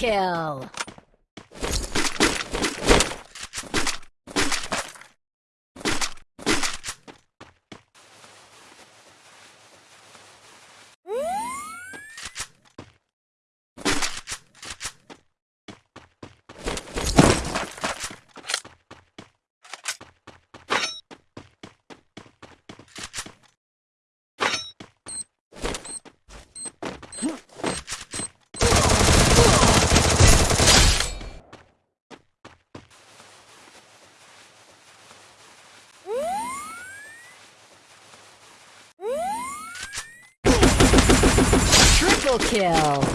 kill! Triple kill!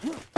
Huh?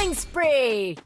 Killing spree!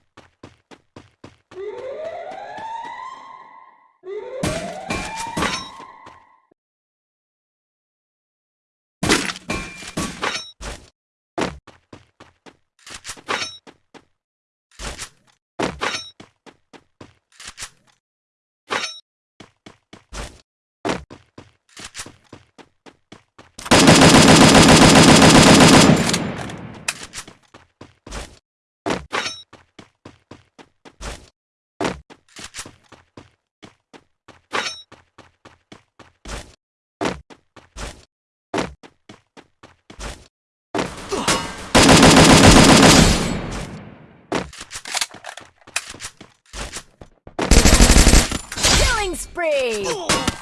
Killing spree!